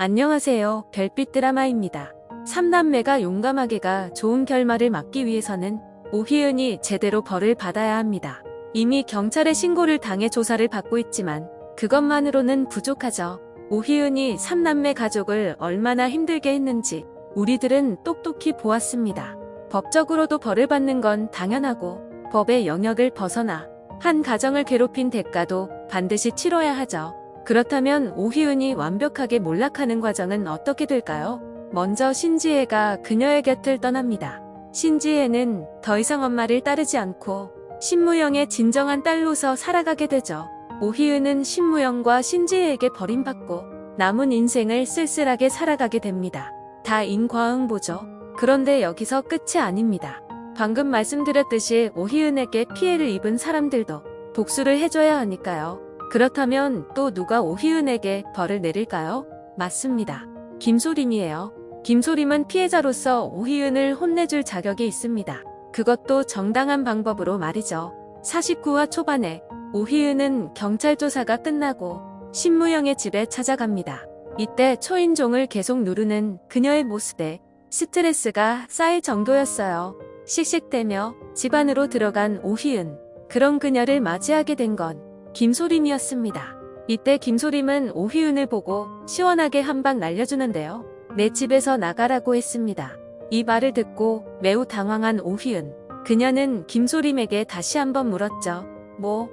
안녕하세요. 별빛 드라마입니다. 삼남매가 용감하게가 좋은 결말을 맞기 위해서는 오희은이 제대로 벌을 받아야 합니다. 이미 경찰에 신고를 당해 조사를 받고 있지만 그것만으로는 부족하죠. 오희은이 삼남매 가족을 얼마나 힘들게 했는지 우리들은 똑똑히 보았습니다. 법적으로도 벌을 받는 건 당연하고 법의 영역을 벗어나 한 가정을 괴롭힌 대가도 반드시 치러야 하죠. 그렇다면 오희은이 완벽하게 몰락하는 과정은 어떻게 될까요? 먼저 신지혜가 그녀의 곁을 떠납니다. 신지혜는 더 이상 엄마를 따르지 않고 신무영의 진정한 딸로서 살아가게 되죠. 오희은은 신무영과 신지혜에게 버림받고 남은 인생을 쓸쓸하게 살아가게 됩니다. 다 인과응보죠. 그런데 여기서 끝이 아닙니다. 방금 말씀드렸듯이 오희은에게 피해를 입은 사람들도 복수를 해줘야 하니까요. 그렇다면 또 누가 오희은에게 벌을 내릴까요? 맞습니다. 김소림이에요. 김소림은 피해자로서 오희은을 혼내줄 자격이 있습니다. 그것도 정당한 방법으로 말이죠. 49화 초반에 오희은은 경찰 조사가 끝나고 신무영의 집에 찾아갑니다. 이때 초인종을 계속 누르는 그녀의 모습에 스트레스가 쌓일 정도였어요. 씩씩대며 집 안으로 들어간 오희은. 그런 그녀를 맞이하게 된 건 김소림이었습니다. 이때 김소림은 오희은을 보고 시원하게 한 방 날려주는데요. 내 집에서 나가라고 했습니다. 이 말을 듣고 매우 당황한 오희은. 그녀는 김소림에게 다시 한번 물었죠. 뭐?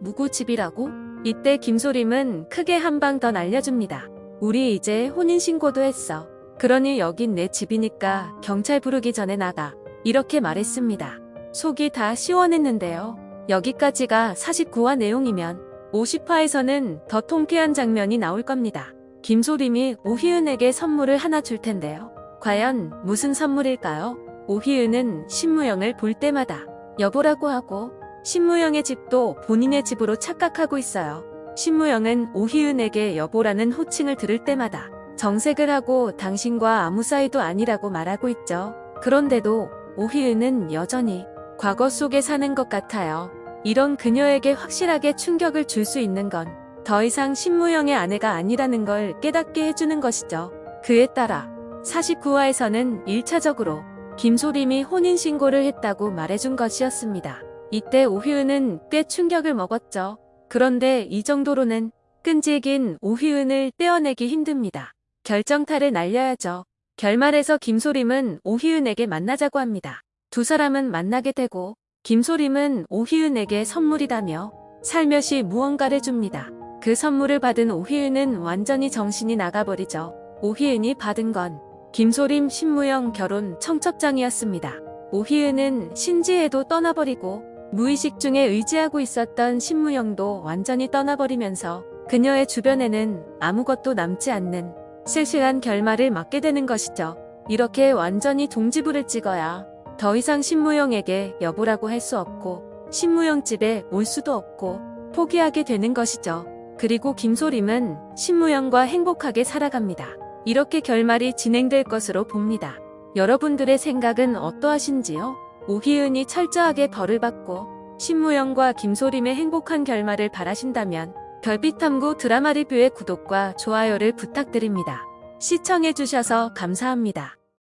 누구 집이라고? 이때 김소림은 크게 한 방 더 날려줍니다. 우리 이제 혼인신고도 했어. 그러니 여긴 내 집이니까 경찰 부르기 전에 나가. 이렇게 말했습니다. 속이 다 시원했는데요. 여기까지가 49화 내용이면 50화에서는 더 통쾌한 장면이 나올 겁니다. 김소림이 오희은에게 선물을 하나 줄 텐데요. 과연 무슨 선물일까요? 오희은은 신무영을 볼 때마다 여보라고 하고 신무영의 집도 본인의 집으로 착각하고 있어요. 신무영은 오희은에게 여보라는 호칭을 들을 때마다 정색을 하고 당신과 아무 사이도 아니라고 말하고 있죠. 그런데도 오희은은 여전히 과거 속에 사는 것 같아요. 이런 그녀에게 확실하게 충격을 줄 수 있는 건 더 이상 신무영의 아내가 아니라는 걸 깨닫게 해주는 것이죠. 그에 따라 49화에서는 1차적으로 김소림이 혼인신고를 했다고 말해준 것이었습니다. 이때 오휘은은 꽤 충격을 먹었죠. 그런데 이 정도로는 끈질긴 오휘은을 떼어내기 힘듭니다. 결정타를 날려야죠. 결말에서 김소림은 오휘은에게 만나자고 합니다. 두 사람은 만나게 되고 김소림은 오희은에게 선물이라며 살며시 무언가를 줍니다. 그 선물을 받은 오희은은 완전히 정신이 나가버리죠. 오희은이 받은 건 김소림 신무영 결혼 청첩장이었습니다. 오희은은 신지혜도 떠나버리고 무의식 중에 의지하고 있었던 신무영도 완전히 떠나버리면서 그녀의 주변에는 아무것도 남지 않는 실실한 결말을 맞게 되는 것이죠. 이렇게 완전히 동지부를 찍어야 더 이상 신무영에게 여보라고 할 수 없고 신무영 집에 올 수도 없고 포기하게 되는 것이죠. 그리고 김소림은 신무영과 행복하게 살아갑니다. 이렇게 결말이 진행될 것으로 봅니다. 여러분들의 생각은 어떠하신지요? 오희은이 철저하게 벌을 받고 신무영과 김소림의 행복한 결말을 바라신다면 별빛탐구 드라마 리뷰의 구독과 좋아요를 부탁드립니다. 시청해주셔서 감사합니다.